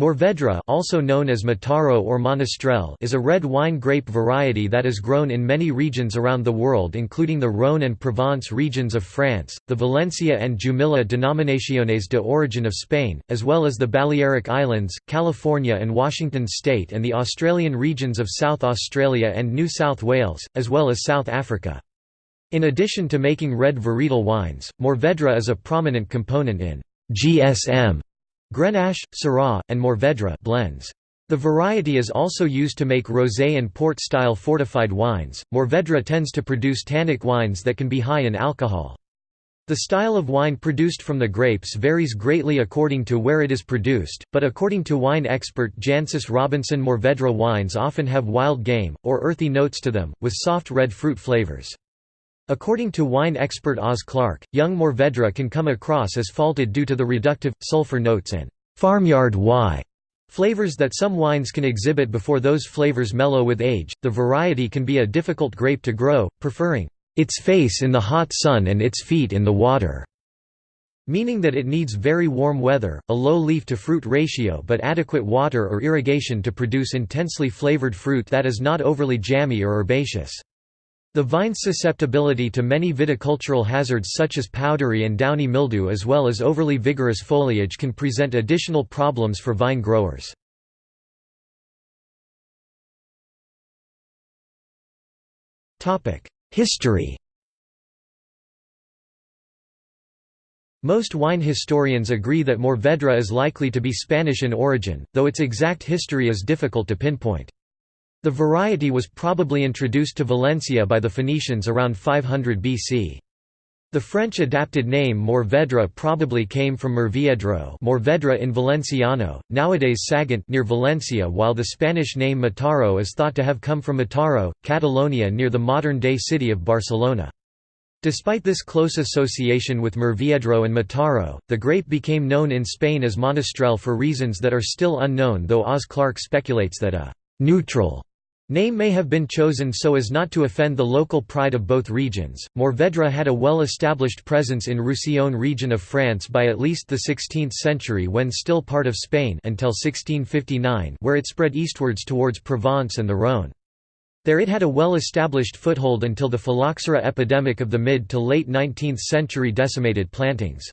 Mourvèdre also known as Mataro or Monastrell is a red wine grape variety that is grown in many regions around the world including the Rhône and Provence regions of France, the Valencia and Jumilla denominaciones de origin of Spain, as well as the Balearic Islands, California and Washington state and the Australian regions of South Australia and New South Wales, as well as South Africa. In addition to making red varietal wines, Mourvèdre is a prominent component in GSM Grenache, Syrah, and Mourvèdre blends. The variety is also used to make rosé and port-style fortified wines. Mourvèdre tends to produce tannic wines that can be high in alcohol. The style of wine produced from the grapes varies greatly according to where it is produced, but according to wine expert Jancis Robinson Mourvèdre wines often have wild game, or earthy notes to them, with soft red fruit flavors. According to wine expert Oz Clarke, young Mourvèdre can come across as faulted due to the reductive, sulfur notes and «farmyard Y» flavors that some wines can exhibit before those flavors mellow with age. The variety can be a difficult grape to grow, preferring «its face in the hot sun and its feet in the water» meaning that it needs very warm weather, a low leaf-to-fruit ratio but adequate water or irrigation to produce intensely flavored fruit that is not overly jammy or herbaceous. The vine's susceptibility to many viticultural hazards such as powdery and downy mildew as well as overly vigorous foliage can present additional problems for vine growers. History Most wine historians agree that Mourvèdre is likely to be Spanish in origin, though its exact history is difficult to pinpoint. The variety was probably introduced to Valencia by the Phoenicians around 500 BC. The French adapted name Mourvèdre probably came from Murviedro Morvedre in Valenciano, nowadays Sagunt near Valencia while the Spanish name Mataro is thought to have come from Mataro, Catalonia near the modern-day city of Barcelona. Despite this close association with Murviedro and Mataro, the grape became known in Spain as Monastrell for reasons that are still unknown though Oz Clarke speculates that a «neutral» Name may have been chosen so as not to offend the local pride of both regions. Mourvèdre had a well-established presence in Roussillon region of France by at least the 16th century when still part of Spain until 1659 where it spread eastwards towards Provence and the Rhône. There it had a well-established foothold until the phylloxera epidemic of the mid to late 19th century decimated plantings.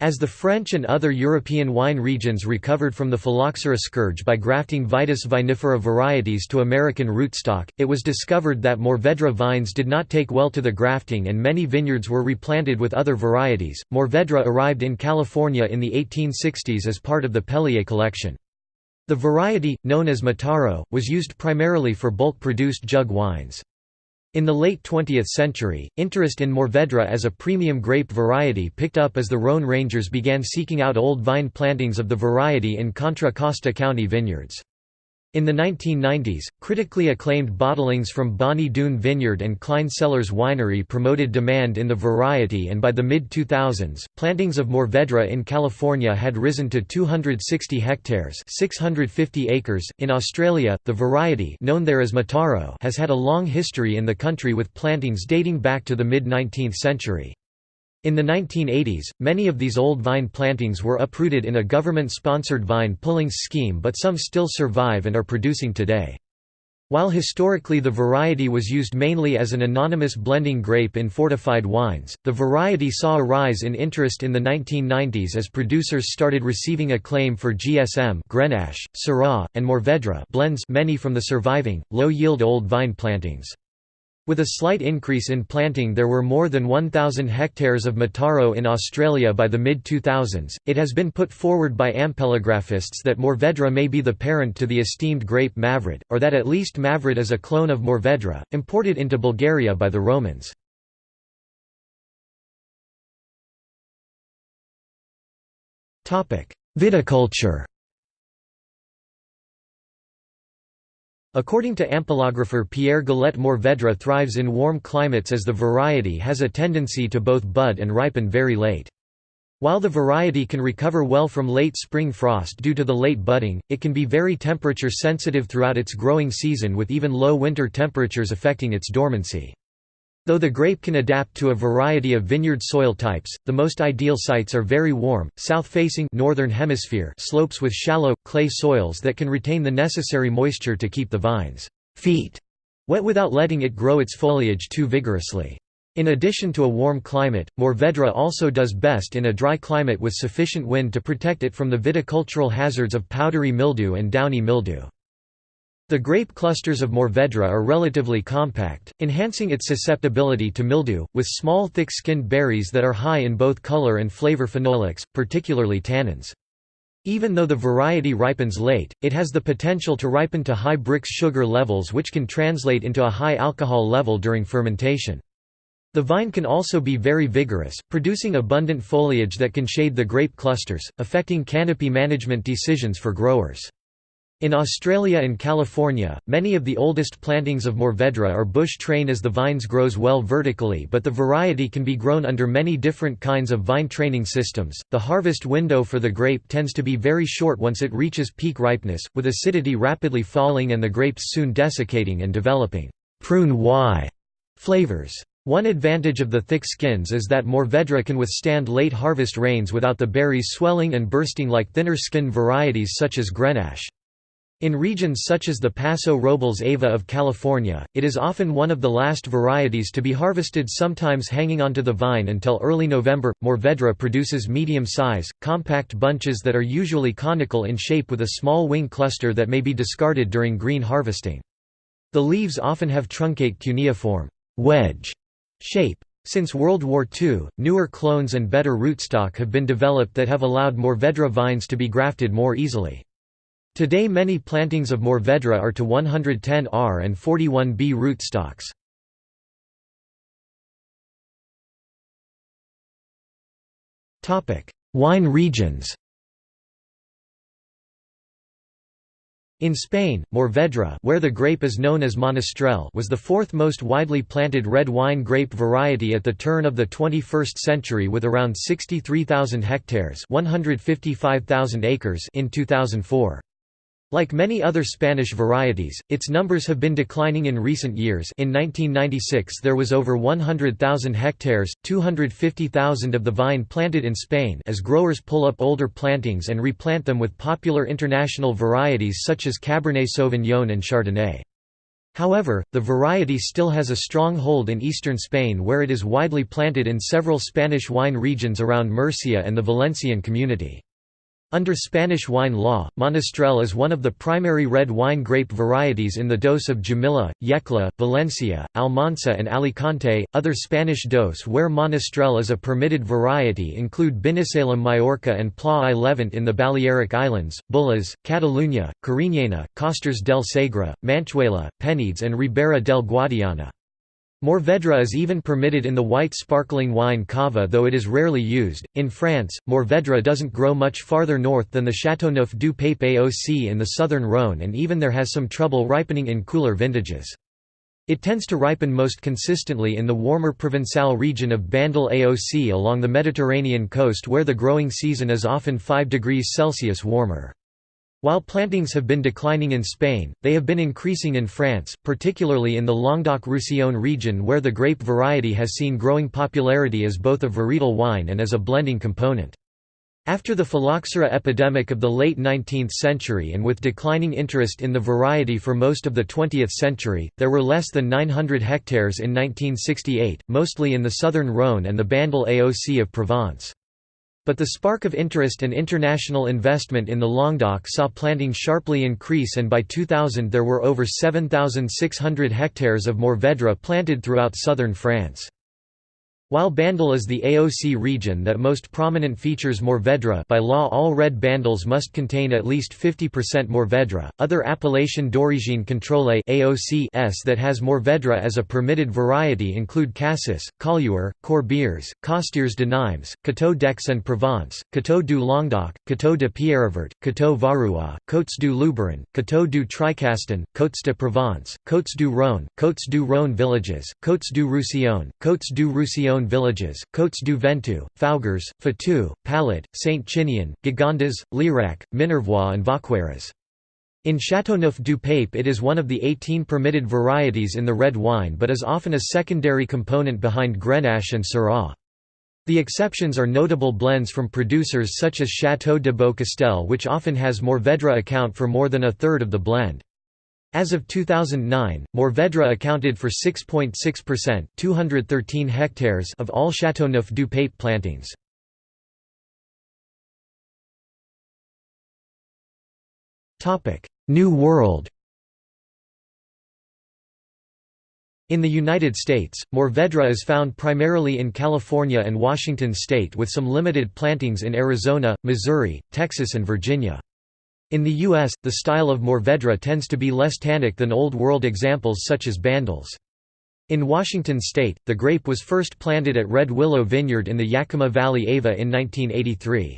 As the French and other European wine regions recovered from the phylloxera scourge by grafting Vitis vinifera varieties to American rootstock, it was discovered that Mourvèdre vines did not take well to the grafting and many vineyards were replanted with other varieties. Mourvèdre arrived in California in the 1860s as part of the Pellier collection. The variety, known as Mataro, was used primarily for bulk-produced jug wines. In the late 20th century, interest in Mourvèdre as a premium grape variety picked up as the Rhône Rangers began seeking out old vine plantings of the variety in Contra Costa County vineyards. In the 1990s, critically acclaimed bottlings from Bonny Doon Vineyard and Cline Cellars Winery promoted demand in the variety and by the mid-2000s, plantings of Mourvèdre in California had risen to 260 hectares 650 acres. .In Australia, the variety known there as Mataro has had a long history in the country with plantings dating back to the mid-19th century. In the 1980s, many of these old vine plantings were uprooted in a government-sponsored vine pulling scheme but some still survive and are producing today. While historically the variety was used mainly as an anonymous blending grape in fortified wines, the variety saw a rise in interest in the 1990s as producers started receiving acclaim for GSM Grenache, Syrah, and Mourvèdre blends many from the surviving, low-yield old vine plantings. With a slight increase in planting there were more than 1,000 hectares of Mataro in Australia by the mid-2000s. It has been put forward by ampelographists that Mourvèdre may be the parent to the esteemed grape Mavrud, or that at least Mavrud is a clone of Mourvèdre, imported into Bulgaria by the Romans. Viticulture According to ampelographer Pierre Galet Mourvèdre thrives in warm climates as the variety has a tendency to both bud and ripen very late. While the variety can recover well from late spring frost due to the late budding, it can be very temperature sensitive throughout its growing season with even low winter temperatures affecting its dormancy. Though the grape can adapt to a variety of vineyard soil types, the most ideal sites are very warm, south-facing northern hemisphere slopes with shallow, clay soils that can retain the necessary moisture to keep the vine's feet wet without letting it grow its foliage too vigorously. In addition to a warm climate, Mourvèdre also does best in a dry climate with sufficient wind to protect it from the viticultural hazards of powdery mildew and downy mildew. The grape clusters of Mourvèdre are relatively compact, enhancing its susceptibility to mildew, with small thick-skinned berries that are high in both color and flavor phenolics, particularly tannins. Even though the variety ripens late, it has the potential to ripen to high Brix sugar levels which can translate into a high alcohol level during fermentation. The vine can also be very vigorous, producing abundant foliage that can shade the grape clusters, affecting canopy management decisions for growers. In Australia and California, many of the oldest plantings of Mourvèdre are bush-trained as the vines grows well vertically but the variety can be grown under many different kinds of vine training systems. The harvest window for the grape tends to be very short once it reaches peak ripeness, with acidity rapidly falling and the grapes soon desiccating and developing prune Y flavors. One advantage of the thick skins is that Mourvèdre can withstand late harvest rains without the berries swelling and bursting like thinner skin varieties such as Grenache. In regions such as the Paso Robles Ava of California, it is often one of the last varieties to be harvested sometimes hanging onto the vine until early November. Mourvèdre produces medium-size, compact bunches that are usually conical in shape with a small wing cluster that may be discarded during green harvesting. The leaves often have truncate cuneiform wedge shape. Since World War II, newer clones and better rootstock have been developed that have allowed Mourvèdre vines to be grafted more easily. Today many plantings of Mourvèdre are to 110R and 41B rootstocks. Wine regions In Spain, Mourvèdre where the grape is known as Monastrell was the fourth most widely planted red wine grape variety at the turn of the 21st century with around 63,000 hectares 155,000 acres in 2004. Like many other Spanish varieties, its numbers have been declining in recent years in 1996 there was over 100,000 hectares, 250,000 of the vine planted in Spain as growers pull up older plantings and replant them with popular international varieties such as Cabernet Sauvignon and Chardonnay. However, the variety still has a strong hold in eastern Spain where it is widely planted in several Spanish wine regions around Murcia and the Valencian community. Under Spanish wine law, Monastrell is one of the primary red wine grape varieties in the DOS of Jumilla, Yecla, Valencia, Almansa, and Alicante. Other Spanish DOS where Monastrell is a permitted variety include Binissalem Majorca and Pla i Levant in the Balearic Islands, Bullas, Catalunya, Cariñena, Costers del Segre, Manchuela, Penedès, and Ribera del Guadiana. Mourvèdre is even permitted in the white sparkling wine cava though it is rarely used. In France, Mourvèdre doesn't grow much farther north than the Châteauneuf du Pape AOC in the southern Rhône and even there has some trouble ripening in cooler vintages. It tends to ripen most consistently in the warmer Provençal region of Bandol AOC along the Mediterranean coast where the growing season is often 5 degrees Celsius warmer. While plantings have been declining in Spain, they have been increasing in France, particularly in the Languedoc-Roussillon region where the grape variety has seen growing popularity as both a varietal wine and as a blending component. After the phylloxera epidemic of the late 19th century and with declining interest in the variety for most of the 20th century, there were less than 900 hectares in 1968, mostly in the southern Rhône and the Bandol AOC of Provence. But the spark of interest and international investment in the Languedoc saw planting sharply increase and by 2000 there were over 7,600 hectares of Mourvèdre planted throughout southern France. While Bandol is the AOC region that most prominent features Mourvèdre by law all red Bandols must contain at least 50% Mourvèdre, other appellation d'origine contrôlée that has Mourvèdre as a permitted variety include Cassis, Collioure, Corbières, Costières de Nimes, Coteaux d'Aix-en-Provence, Coteaux du Languedoc, Coteaux de Pierrevert, Coteaux Varois, Côtes du Luberon, Coteaux du Tricastin, Côtes de Provence, Côtes du Rhône, Côtes du Rhône villages, Côtes du Roussillon, Côtes du Roussillon villages, Côtes du Ventoux, Faugères, Fitou, Palette, Saint-Chinian, Gigondas, Lirac, Minervois and Vacqueyras. In Châteauneuf du Pape it is one of the 18 permitted varieties in the red wine but is often a secondary component behind Grenache and Syrah. The exceptions are notable blends from producers such as Château de Beaucastel which often has Mourvèdre account for more than a third of the blend. As of 2009, Mourvèdre accounted for 6.6% 213 hectares of all Châteauneuf du Pape plantings. New World In the United States, Mourvèdre is found primarily in California and Washington state with some limited plantings in Arizona, Missouri, Texas and Virginia. In the U.S., the style of Mourvèdre tends to be less tannic than Old World examples such as Bandols. In Washington state, the grape was first planted at Red Willow Vineyard in the Yakima Valley Ava in 1983.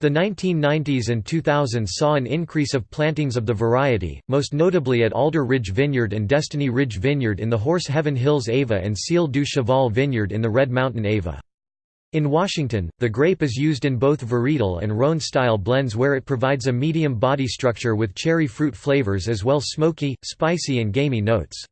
The 1990s and 2000s saw an increase of plantings of the variety, most notably at Alder Ridge Vineyard and Destiny Ridge Vineyard in the Horse Heaven Hills Ava and Ciel du Cheval Vineyard in the Red Mountain Ava. In Washington, the grape is used in both varietal and Rhone-style blends where it provides a medium body structure with cherry fruit flavors as well smoky, spicy and gamey notes.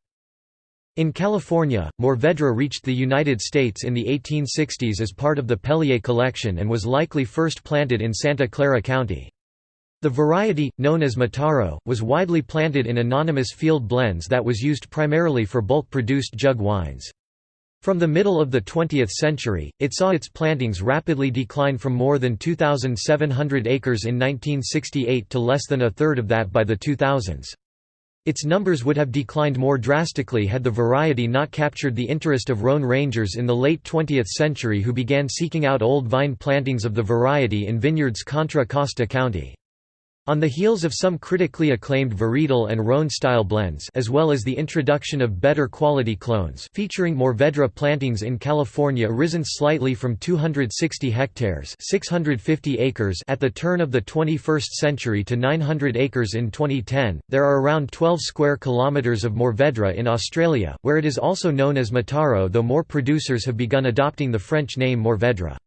In California, Mourvèdre reached the United States in the 1860s as part of the Pellier collection and was likely first planted in Santa Clara County. The variety, known as Mataro, was widely planted in anonymous field blends that was used primarily for bulk-produced jug wines. From the middle of the 20th century, it saw its plantings rapidly decline from more than 2,700 acres in 1968 to less than a third of that by the 2000s. Its numbers would have declined more drastically had the variety not captured the interest of Rhone rangers in the late 20th century who began seeking out old vine plantings of the variety in vineyards Contra Costa County. On the heels of some critically acclaimed varietal and Rhone-style blends as well as the introduction of better quality clones featuring Mourvèdre plantings in California risen slightly from 260 hectares 650 acres at the turn of the 21st century to 900 acres in 2010, there are around 12 square kilometres of Mourvèdre in Australia, where it is also known as Mataro though more producers have begun adopting the French name Mourvèdre.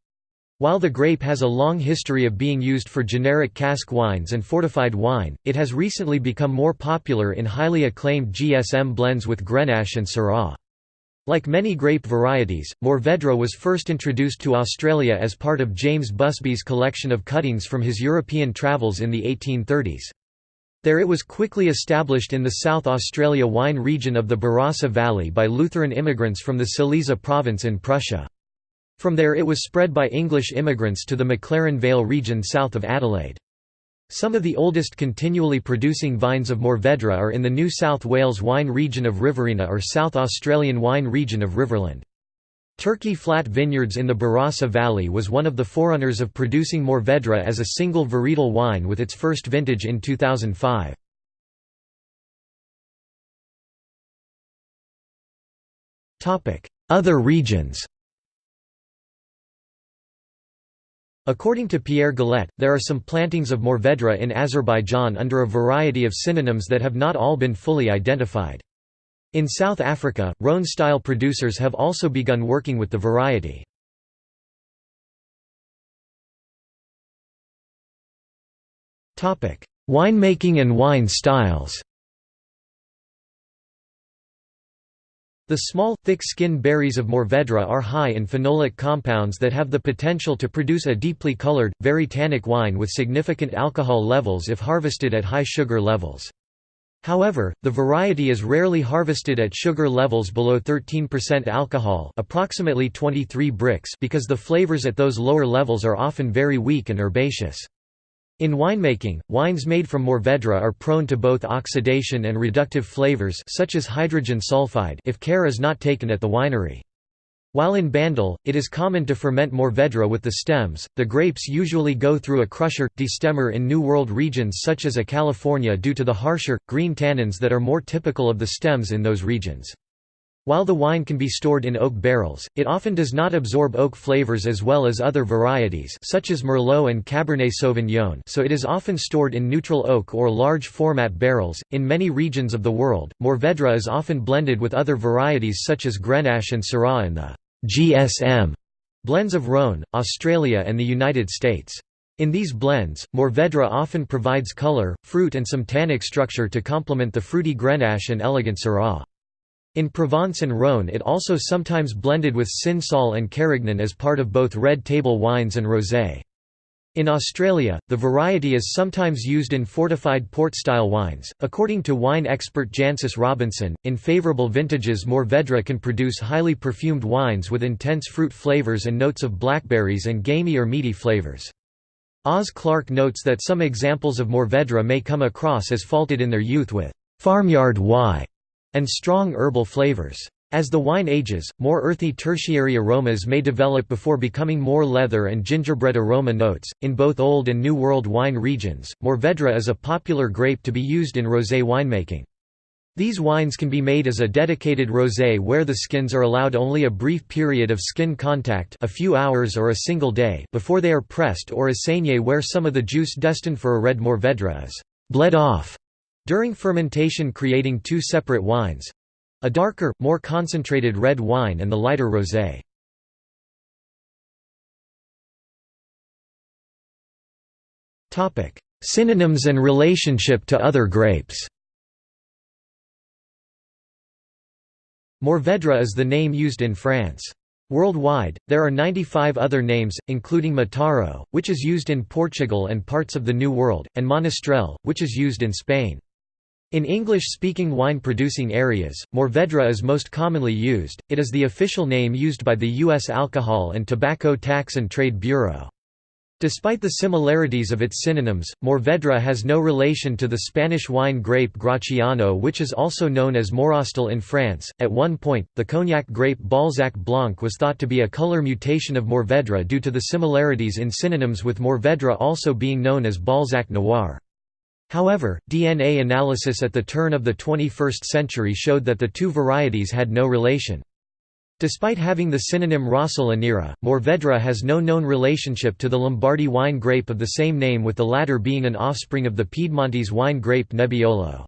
While the grape has a long history of being used for generic cask wines and fortified wine, it has recently become more popular in highly acclaimed GSM blends with Grenache and Syrah. Like many grape varieties, Mourvèdre was first introduced to Australia as part of James Busby's collection of cuttings from his European travels in the 1830s. There it was quickly established in the South Australia wine region of the Barossa Valley by Lutheran immigrants from the Silesia province in Prussia. From there it was spread by English immigrants to the McLaren Vale region south of Adelaide. Some of the oldest continually producing vines of Mourvèdre are in the New South Wales wine region of Riverina or South Australian wine region of Riverland. Turkey Flat Vineyards in the Barossa Valley was one of the forerunners of producing Mourvèdre as a single varietal wine with its first vintage in 2005. Other regions According to Pierre Galet, there are some plantings of Mourvèdre in Azerbaijan under a variety of synonyms that have not all been fully identified. In South Africa, Rhone-style producers have also begun working with the variety. Winemaking and wine styles The small, thick-skinned berries of Mourvèdre are high in phenolic compounds that have the potential to produce a deeply colored, very tannic wine with significant alcohol levels if harvested at high sugar levels. However, the variety is rarely harvested at sugar levels below 13% alcohol approximately 23 Brix because the flavors at those lower levels are often very weak and herbaceous. In winemaking, wines made from Mourvèdre are prone to both oxidation and reductive flavors such as hydrogen sulfide if care is not taken at the winery. While in Bandol, it is common to ferment Mourvèdre with the stems, the grapes usually go through a crusher, destemmer in New World regions such as a California due to the harsher, green tannins that are more typical of the stems in those regions. While the wine can be stored in oak barrels, it often does not absorb oak flavors as well as other varieties such as Merlot and Cabernet Sauvignon so it is often stored in neutral oak or large format barrels. In many regions of the world, Mourvèdre is often blended with other varieties such as Grenache and Syrah in the GSM blends of Rhone, Australia and the United States. In these blends, Mourvèdre often provides color, fruit and some tannic structure to complement the fruity Grenache and elegant Syrah. In Provence and Rhône it also sometimes blended with Cinsault and Carignan as part of both red table wines and rosé. In Australia, the variety is sometimes used in fortified port-style wines. According to wine expert Jancis Robinson, in favorable vintages Mourvèdre can produce highly perfumed wines with intense fruit flavors and notes of blackberries and gamey or meaty flavors. Oz Clarke notes that some examples of Mourvèdre may come across as faulted in their youth with farmyard Y and strong herbal flavors. As the wine ages, more earthy tertiary aromas may develop before becoming more leather and gingerbread aroma notes. In both Old and New World wine regions, Mourvèdre is a popular grape to be used in rosé winemaking. These wines can be made as a dedicated rosé where the skins are allowed only a brief period of skin contact a few hours or a single day before they are pressed or as saignée where some of the juice destined for a red Mourvèdre is «bled off» during fermentation creating two separate wines, a darker, more concentrated red wine and the lighter rosé. Synonyms and relationship to other grapes Mourvèdre is the name used in France. Worldwide, there are 95 other names, including Mataro, which is used in Portugal and parts of the New World, and Monastrell, which is used in Spain. In English-speaking wine-producing areas, Mourvèdre is most commonly used, it is the official name used by the U.S. Alcohol and Tobacco Tax and Trade Bureau. Despite the similarities of its synonyms, Mourvèdre has no relation to the Spanish wine grape Graciano which is also known as Morastel in France. At one point, the cognac grape Balzac Blanc was thought to be a color mutation of Mourvèdre due to the similarities in synonyms with Mourvèdre also being known as Balzac Noir. However, DNA analysis at the turn of the 21st century showed that the two varieties had no relation. Despite having the synonym Rossola nera, Mourvèdre has no known relationship to the Lombardy wine grape of the same name with the latter being an offspring of the Piedmontese wine grape Nebbiolo.